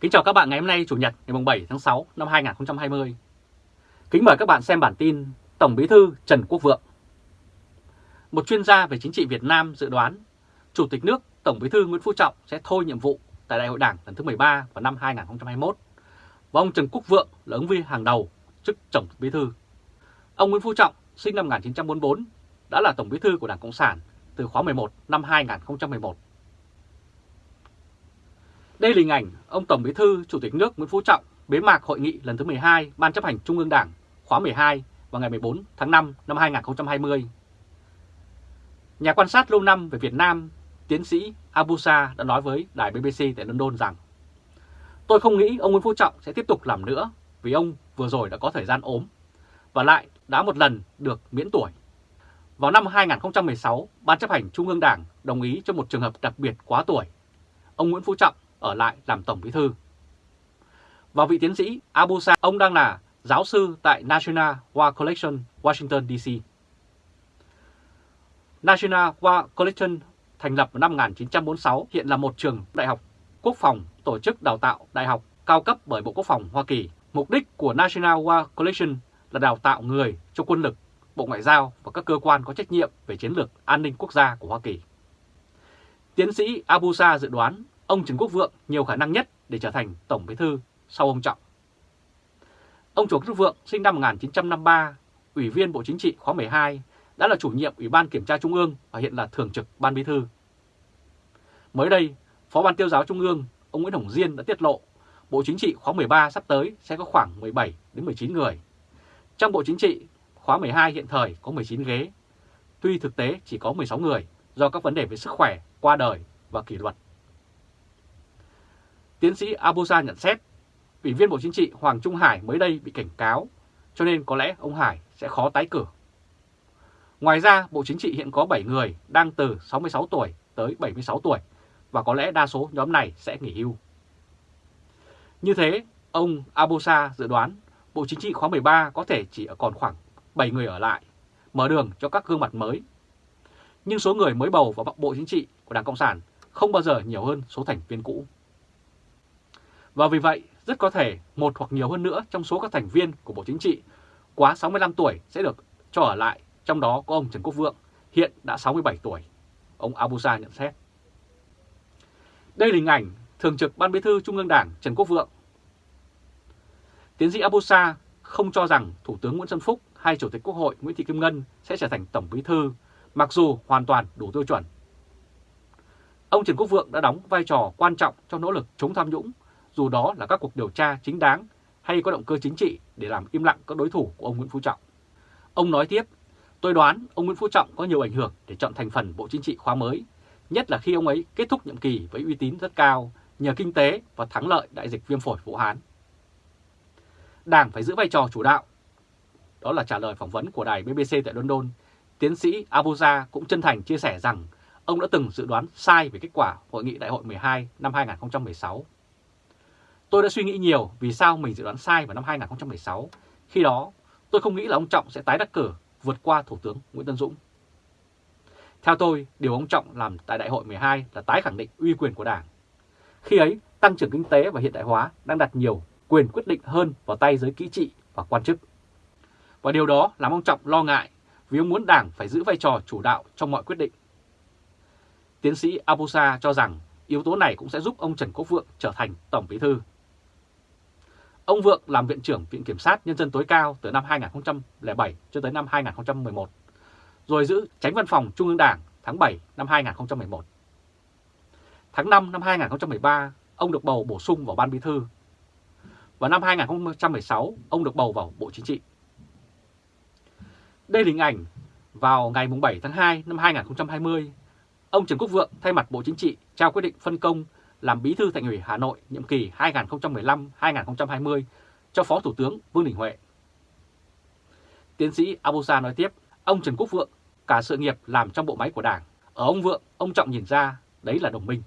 Kính chào các bạn ngày hôm nay, Chủ nhật, ngày 7 tháng 6 năm 2020. Kính mời các bạn xem bản tin Tổng Bí thư Trần Quốc Vượng. Một chuyên gia về chính trị Việt Nam dự đoán, Chủ tịch nước Tổng Bí thư Nguyễn Phú Trọng sẽ thôi nhiệm vụ tại Đại hội Đảng lần thứ 13 vào năm 2021 và ông Trần Quốc Vượng là ứng viên hàng đầu chức Tổng Bí thư. Ông Nguyễn Phú Trọng sinh năm 1944 đã là Tổng Bí thư của Đảng Cộng sản từ khóa 11 năm 2011 đây là hình ảnh ông Tổng Bí thư Chủ tịch nước Nguyễn Phú Trọng bế mạc hội nghị lần thứ 12 Ban chấp hành Trung ương Đảng khóa 12 vào ngày 14 tháng 5 năm 2020. Nhà quan sát lâu năm về Việt Nam, tiến sĩ Abusa đã nói với đài BBC tại London rằng Tôi không nghĩ ông Nguyễn Phú Trọng sẽ tiếp tục làm nữa vì ông vừa rồi đã có thời gian ốm và lại đã một lần được miễn tuổi. Vào năm 2016, Ban chấp hành Trung ương Đảng đồng ý cho một trường hợp đặc biệt quá tuổi. Ông Nguyễn Phú Trọng ở lại làm Tổng Bí Thư. Và vị tiến sĩ Abusa, ông đang là giáo sư tại National War Collection, Washington DC. National War Collection thành lập vào năm 1946, hiện là một trường đại học quốc phòng tổ chức đào tạo đại học cao cấp bởi Bộ Quốc phòng Hoa Kỳ. Mục đích của National War Collection là đào tạo người cho quân lực, Bộ Ngoại giao và các cơ quan có trách nhiệm về chiến lược an ninh quốc gia của Hoa Kỳ. Tiến sĩ Abusa dự đoán ông Trần Quốc Vượng nhiều khả năng nhất để trở thành Tổng Bí thư sau ông Trọng. Ông Trần Quốc Vượng sinh năm 1953, Ủy viên Bộ Chính trị khóa 12, đã là chủ nhiệm Ủy ban Kiểm tra Trung ương và hiện là Thường trực Ban Bí thư. Mới đây, Phó Ban Tiêu giáo Trung ương, ông Nguyễn Hồng Diên đã tiết lộ Bộ Chính trị khóa 13 sắp tới sẽ có khoảng 17 đến 19 người. Trong Bộ Chính trị khóa 12 hiện thời có 19 ghế, tuy thực tế chỉ có 16 người do các vấn đề về sức khỏe, qua đời và kỷ luật. Tiến sĩ Abusa nhận xét, Ủy viên Bộ Chính trị Hoàng Trung Hải mới đây bị cảnh cáo, cho nên có lẽ ông Hải sẽ khó tái cử. Ngoài ra, Bộ Chính trị hiện có 7 người đang từ 66 tuổi tới 76 tuổi và có lẽ đa số nhóm này sẽ nghỉ hưu. Như thế, ông Abosa dự đoán Bộ Chính trị khóa 13 có thể chỉ còn khoảng 7 người ở lại, mở đường cho các gương mặt mới. Nhưng số người mới bầu vào Bộ Chính trị của Đảng Cộng sản không bao giờ nhiều hơn số thành viên cũ. Và vì vậy, rất có thể một hoặc nhiều hơn nữa trong số các thành viên của Bộ Chính trị quá 65 tuổi sẽ được cho ở lại, trong đó có ông Trần Quốc Vượng, hiện đã 67 tuổi. Ông Abusa nhận xét. Đây là hình ảnh Thường trực Ban Bí thư Trung ương Đảng Trần Quốc Vượng. Tiến sĩ Abusa không cho rằng Thủ tướng Nguyễn Xuân Phúc hay Chủ tịch Quốc hội Nguyễn Thị Kim Ngân sẽ trở thành Tổng Bí thư, mặc dù hoàn toàn đủ tiêu chuẩn. Ông Trần Quốc Vượng đã đóng vai trò quan trọng trong nỗ lực chống tham nhũng dù đó là các cuộc điều tra chính đáng hay có động cơ chính trị để làm im lặng các đối thủ của ông Nguyễn Phú Trọng. Ông nói tiếp, tôi đoán ông Nguyễn Phú Trọng có nhiều ảnh hưởng để chọn thành phần Bộ Chính trị khóa mới, nhất là khi ông ấy kết thúc nhiệm kỳ với uy tín rất cao nhờ kinh tế và thắng lợi đại dịch viêm phổi Vũ Hán. Đảng phải giữ vai trò chủ đạo. Đó là trả lời phỏng vấn của đài BBC tại London. Tiến sĩ Abuja cũng chân thành chia sẻ rằng ông đã từng dự đoán sai về kết quả Hội nghị Đại hội 12 năm 2016 Tôi đã suy nghĩ nhiều vì sao mình dự đoán sai vào năm 2016. Khi đó, tôi không nghĩ là ông Trọng sẽ tái đắc cử vượt qua Thủ tướng Nguyễn Tân Dũng. Theo tôi, điều ông Trọng làm tại Đại hội 12 là tái khẳng định uy quyền của Đảng. Khi ấy, tăng trưởng kinh tế và hiện đại hóa đang đặt nhiều quyền quyết định hơn vào tay giới kỹ trị và quan chức. Và điều đó làm ông Trọng lo ngại vì ông muốn Đảng phải giữ vai trò chủ đạo trong mọi quyết định. Tiến sĩ Abusa cho rằng yếu tố này cũng sẽ giúp ông Trần Quốc Vượng trở thành Tổng Bí Thư. Ông Vượng làm Viện trưởng Viện Kiểm sát Nhân dân tối cao từ năm 2007 cho tới năm 2011, rồi giữ tránh văn phòng Trung ương Đảng tháng 7 năm 2011. Tháng 5 năm 2013, ông được bầu bổ sung vào Ban Bí Thư. và năm 2016, ông được bầu vào Bộ Chính trị. Đây là hình ảnh vào ngày 7 tháng 2 năm 2020, ông Trần Quốc Vượng thay mặt Bộ Chính trị trao quyết định phân công làm bí thư Thành ủy Hà Nội nhiệm kỳ 2015-2020 cho Phó Thủ tướng Vương Đình Huệ. Tiến sĩ Abusa nói tiếp, ông Trần Quốc Vượng cả sự nghiệp làm trong bộ máy của Đảng. Ở ông Vượng, ông Trọng nhìn ra đấy là đồng minh.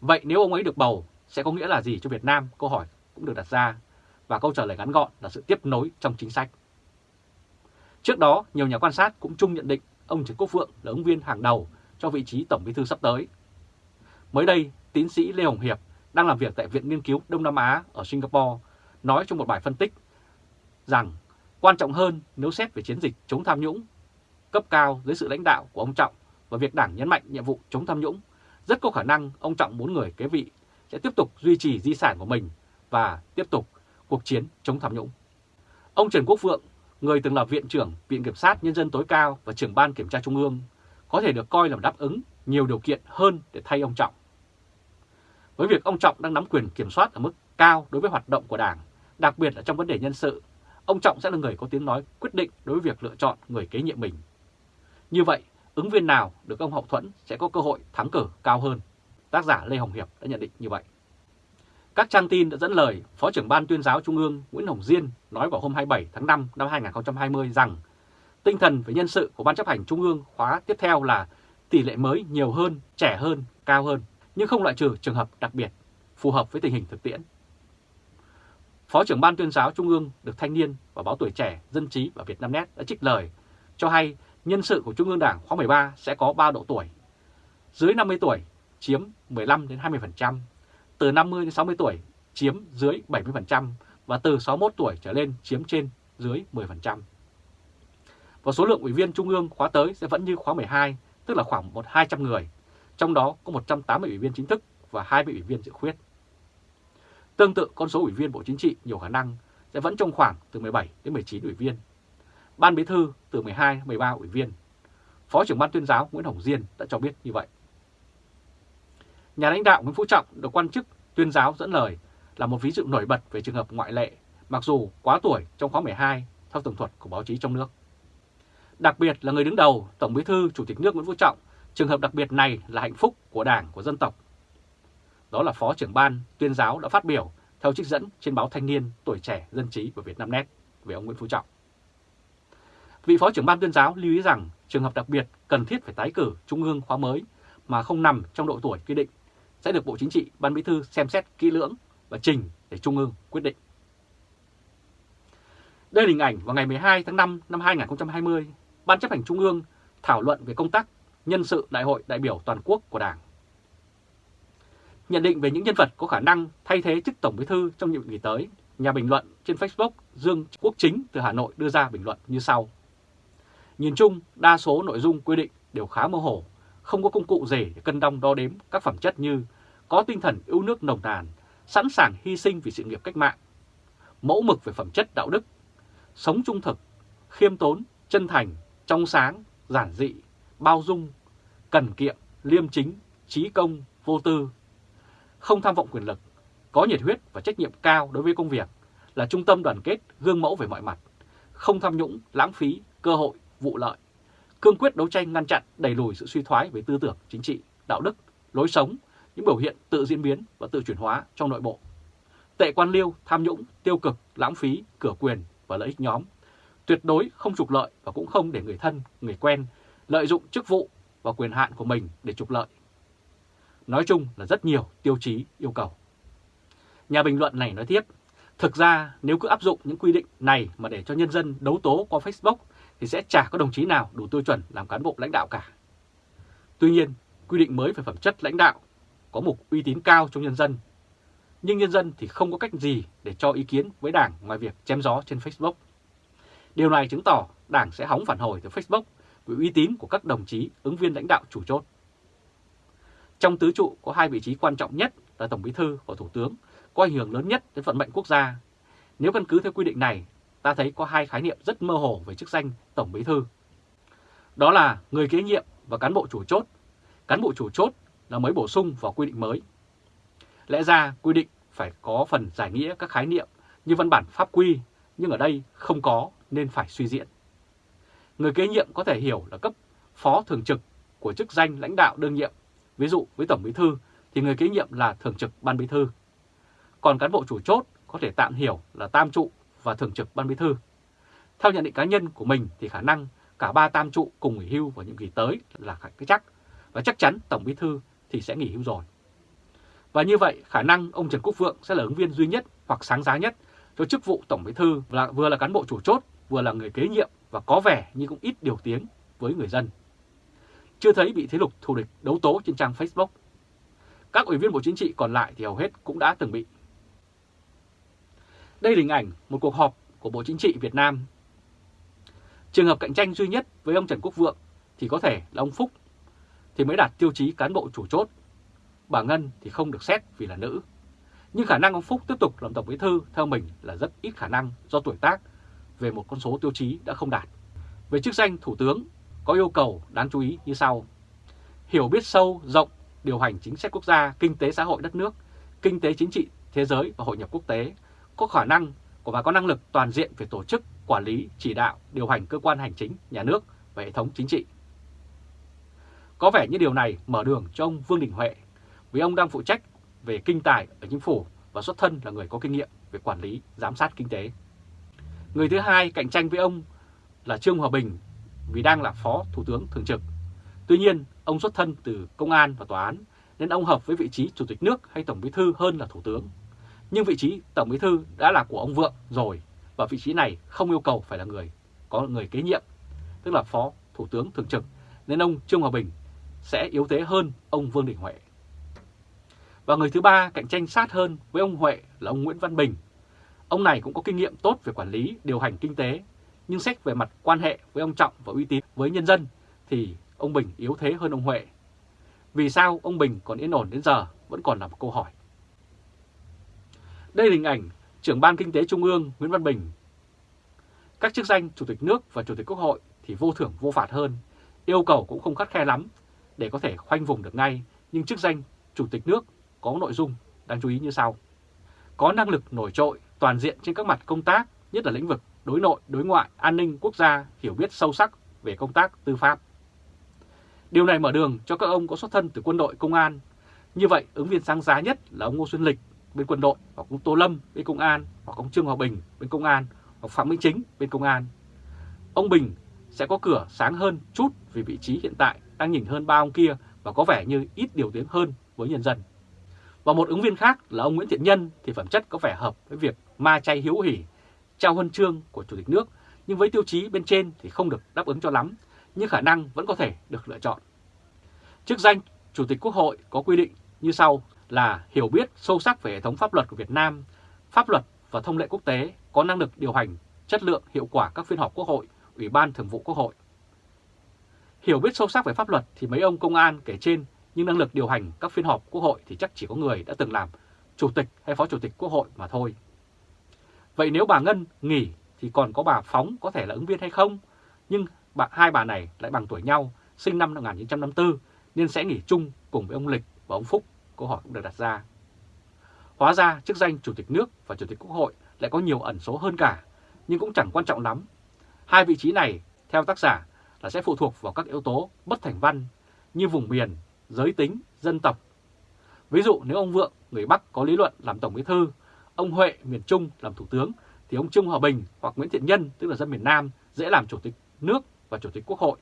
Vậy nếu ông ấy được bầu, sẽ có nghĩa là gì cho Việt Nam? Câu hỏi cũng được đặt ra, và câu trả lời ngắn gọn là sự tiếp nối trong chính sách. Trước đó, nhiều nhà quan sát cũng chung nhận định ông Trần Quốc Vượng là ứng viên hàng đầu cho vị trí Tổng Bí thư sắp tới Mới đây, tiến sĩ Lê Hồng Hiệp, đang làm việc tại Viện Nghiên cứu Đông Nam Á ở Singapore, nói trong một bài phân tích rằng quan trọng hơn nếu xét về chiến dịch chống tham nhũng cấp cao dưới sự lãnh đạo của ông Trọng và việc Đảng nhấn mạnh nhiệm vụ chống tham nhũng, rất có khả năng ông Trọng muốn người kế vị sẽ tiếp tục duy trì di sản của mình và tiếp tục cuộc chiến chống tham nhũng. Ông Trần Quốc Vượng, người từng là Viện trưởng Viện Kiểm sát Nhân dân tối cao và trưởng Ban Kiểm tra Trung ương, có thể được coi là đáp ứng nhiều điều kiện hơn để thay ông Trọng. Với việc ông Trọng đang nắm quyền kiểm soát ở mức cao đối với hoạt động của Đảng, đặc biệt là trong vấn đề nhân sự, ông Trọng sẽ là người có tiếng nói quyết định đối với việc lựa chọn người kế nhiệm mình. Như vậy, ứng viên nào được ông hậu thuẫn sẽ có cơ hội thắng cử cao hơn. Tác giả Lê Hồng Hiệp đã nhận định như vậy. Các trang tin đã dẫn lời Phó trưởng Ban tuyên giáo Trung ương Nguyễn Hồng Diên nói vào hôm 27 tháng 5 năm 2020 rằng tinh thần về nhân sự của Ban chấp hành Trung ương khóa tiếp theo là tỷ lệ mới nhiều hơn, trẻ hơn, cao hơn, nhưng không loại trừ trường hợp đặc biệt, phù hợp với tình hình thực tiễn. Phó trưởng Ban tuyên giáo Trung ương được Thanh niên và báo tuổi trẻ, Dân trí và Việt Nam Net đã trích lời cho hay nhân sự của Trung ương Đảng khóa 13 sẽ có 3 độ tuổi. Dưới 50 tuổi chiếm 15 đến 20%, từ 50 đến 60 tuổi chiếm dưới 70% và từ 61 tuổi trở lên chiếm trên dưới 10%. Và số lượng ủy viên Trung ương khóa tới sẽ vẫn như khóa 12, tức là khoảng 1 200 người, trong đó có 180 ủy viên chính thức và 20 ủy viên dự khuyết. Tương tự con số ủy viên Bộ Chính trị nhiều khả năng sẽ vẫn trong khoảng từ 17 đến 19 ủy viên. Ban Bí thư từ 12 đến 13 ủy viên. Phó trưởng Ban tuyên giáo Nguyễn Hồng Diên đã cho biết như vậy. Nhà lãnh đạo Nguyễn Phú Trọng được quan chức tuyên giáo dẫn lời là một ví dụ nổi bật về trường hợp ngoại lệ, mặc dù quá tuổi trong khóa 12 theo tường thuật của báo chí trong nước. Đặc biệt là người đứng đầu Tổng Bí thư Chủ tịch nước Nguyễn Phú Trọng, trường hợp đặc biệt này là hạnh phúc của Đảng, của dân tộc. Đó là Phó trưởng ban tuyên giáo đã phát biểu theo trích dẫn trên báo Thanh niên, Tuổi trẻ, Dân trí và Việt Nam Net về ông Nguyễn Phú Trọng. Vị Phó trưởng ban tuyên giáo lưu ý rằng trường hợp đặc biệt cần thiết phải tái cử Trung ương khóa mới mà không nằm trong độ tuổi quy định sẽ được Bộ Chính trị, Ban Bí thư xem xét kỹ lưỡng và trình để Trung ương quyết định. Đây là hình ảnh vào ngày 12 tháng 5 năm 2020, Ban chấp hành Trung ương thảo luận về công tác nhân sự Đại hội đại biểu toàn quốc của Đảng. Nhận định về những nhân vật có khả năng thay thế chức Tổng Bí thư trong nhiệm kỳ tới, nhà bình luận trên Facebook Dương Quốc Chính từ Hà Nội đưa ra bình luận như sau. Nhìn chung, đa số nội dung quy định đều khá mơ hồ, không có công cụ gì để cân đong đo đếm các phẩm chất như có tinh thần yêu nước nồng nàn, sẵn sàng hy sinh vì sự nghiệp cách mạng, mẫu mực về phẩm chất đạo đức, sống trung thực, khiêm tốn, chân thành, trong sáng, giản dị, bao dung, cần kiệm, liêm chính, trí công, vô tư, không tham vọng quyền lực, có nhiệt huyết và trách nhiệm cao đối với công việc, là trung tâm đoàn kết, gương mẫu về mọi mặt, không tham nhũng, lãng phí, cơ hội, vụ lợi, cương quyết đấu tranh ngăn chặn đẩy lùi sự suy thoái về tư tưởng, chính trị, đạo đức, lối sống, những biểu hiện tự diễn biến và tự chuyển hóa trong nội bộ. Tệ quan liêu, tham nhũng, tiêu cực, lãng phí, cửa quyền và lợi ích nhóm. Tuyệt đối không trục lợi và cũng không để người thân, người quen lợi dụng chức vụ và quyền hạn của mình để trục lợi. Nói chung là rất nhiều tiêu chí yêu cầu. Nhà bình luận này nói tiếp, thực ra nếu cứ áp dụng những quy định này mà để cho nhân dân đấu tố qua Facebook thì sẽ chả có đồng chí nào đủ tiêu chuẩn làm cán bộ lãnh đạo cả. Tuy nhiên, quy định mới về phẩm chất lãnh đạo có mục uy tín cao trong nhân dân. Nhưng nhân dân thì không có cách gì để cho ý kiến với Đảng ngoài việc chém gió trên Facebook. Điều này chứng tỏ Đảng sẽ hóng phản hồi từ Facebook về uy tín của các đồng chí ứng viên lãnh đạo chủ chốt. Trong tứ trụ có hai vị trí quan trọng nhất là Tổng Bí thư và Thủ tướng, có ảnh hưởng lớn nhất đến vận mệnh quốc gia. Nếu căn cứ theo quy định này, ta thấy có hai khái niệm rất mơ hồ về chức danh Tổng Bí thư. Đó là người kế nhiệm và cán bộ chủ chốt. Cán bộ chủ chốt là mới bổ sung vào quy định mới. Lẽ ra quy định phải có phần giải nghĩa các khái niệm như văn bản pháp quy, nhưng ở đây không có nên phải suy diễn. Người kế nhiệm có thể hiểu là cấp phó thường trực của chức danh lãnh đạo đương nhiệm. Ví dụ với Tổng Bí thư thì người kế nhiệm là thường trực Ban Bí thư. Còn cán bộ chủ chốt có thể tạm hiểu là tam trụ và thường trực Ban Bí thư. Theo nhận định cá nhân của mình thì khả năng cả ba tam trụ cùng nghỉ hưu vào nhiệm kỳ tới là cái chắc và chắc chắn Tổng Bí thư thì sẽ nghỉ hưu rồi. Và như vậy khả năng ông Trần Quốc Vượng sẽ là ứng viên duy nhất hoặc sáng giá nhất cho chức vụ Tổng Bí thư là vừa là cán bộ chủ chốt, vừa là người kế nhiệm và có vẻ như cũng ít điều tiếng với người dân. Chưa thấy bị thế lực thù địch đấu tố trên trang Facebook. Các ủy viên Bộ Chính trị còn lại thì hầu hết cũng đã từng bị. Đây là hình ảnh một cuộc họp của Bộ Chính trị Việt Nam. Trường hợp cạnh tranh duy nhất với ông Trần Quốc Vượng thì có thể là ông Phúc, thì mới đạt tiêu chí cán bộ chủ chốt. Bà Ngân thì không được xét vì là nữ. Nhưng khả năng ông Phúc tiếp tục làm Tổng Bí Thư theo mình là rất ít khả năng do tuổi tác về một con số tiêu chí đã không đạt. Về chức danh Thủ tướng có yêu cầu đáng chú ý như sau. Hiểu biết sâu, rộng, điều hành chính sách quốc gia, kinh tế xã hội đất nước, kinh tế chính trị thế giới và hội nhập quốc tế, có khả năng và có năng lực toàn diện về tổ chức, quản lý, chỉ đạo, điều hành cơ quan hành chính, nhà nước và hệ thống chính trị. Có vẻ như điều này mở đường cho ông Vương Đình Huệ vì ông đang phụ trách về kinh tài ở chính phủ và xuất thân là người có kinh nghiệm về quản lý, giám sát kinh tế. Người thứ hai cạnh tranh với ông là Trương Hòa Bình vì đang là Phó Thủ tướng Thường trực. Tuy nhiên, ông xuất thân từ công an và tòa án nên ông hợp với vị trí Chủ tịch nước hay Tổng bí thư hơn là Thủ tướng. Nhưng vị trí Tổng bí thư đã là của ông Vượng rồi và vị trí này không yêu cầu phải là người có người kế nhiệm, tức là Phó Thủ tướng Thường trực, nên ông Trương Hòa Bình sẽ yếu thế hơn ông Vương Đình Huệ. Và người thứ ba cạnh tranh sát hơn với ông Huệ là ông Nguyễn Văn Bình. Ông này cũng có kinh nghiệm tốt về quản lý, điều hành kinh tế, nhưng xét về mặt quan hệ với ông Trọng và uy tín với nhân dân thì ông Bình yếu thế hơn ông Huệ. Vì sao ông Bình còn yên ổn đến giờ vẫn còn là một câu hỏi. Đây là hình ảnh trưởng ban kinh tế Trung ương Nguyễn Văn Bình. Các chức danh Chủ tịch nước và Chủ tịch Quốc hội thì vô thưởng vô phạt hơn, yêu cầu cũng không khắt khe lắm để có thể khoanh vùng được ngay, nhưng chức danh Chủ tịch nước có nội dung đáng chú ý như sau. Có năng lực nổi trội toàn diện trên các mặt công tác, nhất là lĩnh vực đối nội, đối ngoại, an ninh quốc gia, hiểu biết sâu sắc về công tác tư pháp. Điều này mở đường cho các ông có xuất thân từ quân đội công an. Như vậy, ứng viên sáng giá nhất là ông Ngô Xuân Lịch bên quân đội, hoặc ông Tô Lâm bên công an, hoặc ông Trương Hòa Bình bên công an, hoặc Phạm Minh Chính bên công an. Ông Bình sẽ có cửa sáng hơn chút vì vị trí hiện tại đang nhìn hơn ba ông kia và có vẻ như ít điều tiếng hơn với nhân dân. Và một ứng viên khác là ông Nguyễn Thiện Nhân thì phẩm chất có vẻ hợp với việc ma chay hiếu hỉ, trao huân chương của Chủ tịch nước, nhưng với tiêu chí bên trên thì không được đáp ứng cho lắm, nhưng khả năng vẫn có thể được lựa chọn. Chức danh Chủ tịch Quốc hội có quy định như sau là hiểu biết sâu sắc về hệ thống pháp luật của Việt Nam, pháp luật và thông lệ quốc tế, có năng lực điều hành chất lượng hiệu quả các phiên họp Quốc hội, Ủy ban Thường vụ Quốc hội. Hiểu biết sâu sắc về pháp luật thì mấy ông công an kể trên nhưng năng lực điều hành các phiên họp Quốc hội thì chắc chỉ có người đã từng làm Chủ tịch hay Phó Chủ tịch Quốc hội mà thôi. Vậy nếu bà Ngân nghỉ thì còn có bà Phóng có thể là ứng viên hay không? Nhưng bà, hai bà này lại bằng tuổi nhau, sinh năm 1954 nên sẽ nghỉ chung cùng với ông Lịch và ông Phúc, câu hỏi cũng được đặt ra. Hóa ra chức danh Chủ tịch nước và Chủ tịch Quốc hội lại có nhiều ẩn số hơn cả, nhưng cũng chẳng quan trọng lắm. Hai vị trí này, theo tác giả, là sẽ phụ thuộc vào các yếu tố bất thành văn như vùng miền, giới tính, dân tộc. Ví dụ nếu ông Vượng, người Bắc có lý luận làm Tổng Bí Thư, ông Huệ, miền Trung làm Thủ tướng, thì ông Trung Hòa Bình hoặc Nguyễn Thiện Nhân, tức là dân miền Nam, dễ làm Chủ tịch nước và Chủ tịch Quốc hội.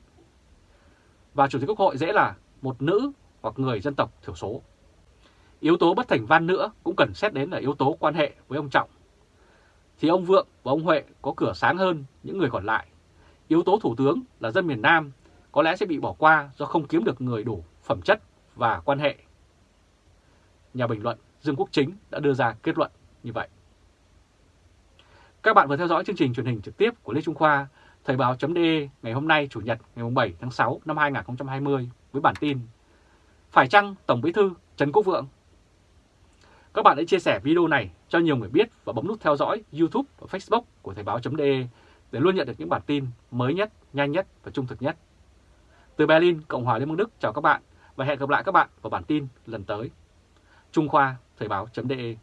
Và Chủ tịch Quốc hội dễ là một nữ hoặc người dân tộc thiểu số. Yếu tố bất thành văn nữa cũng cần xét đến là yếu tố quan hệ với ông Trọng. Thì ông Vượng và ông Huệ có cửa sáng hơn những người còn lại. Yếu tố thủ tướng là dân miền Nam có lẽ sẽ bị bỏ qua do không kiếm được người đủ phẩm chất và quan hệ. Nhà bình luận Dương Quốc Chính đã đưa ra kết luận như vậy. Các bạn vừa theo dõi chương trình truyền hình trực tiếp của Lê Trung Khoa, Thời báo.de ngày hôm nay Chủ nhật ngày 7 tháng 6 năm 2020 với bản tin Phải chăng Tổng Bí thư Trần Quốc Vượng? Các bạn hãy chia sẻ video này cho nhiều người biết và bấm nút theo dõi YouTube và Facebook của Thời báo.de để luôn nhận được những bản tin mới nhất, nhanh nhất và trung thực nhất. Từ Berlin, Cộng hòa Liên bang Đức chào các bạn và hẹn gặp lại các bạn vào bản tin lần tới. Trung Khoa, Thời báo.de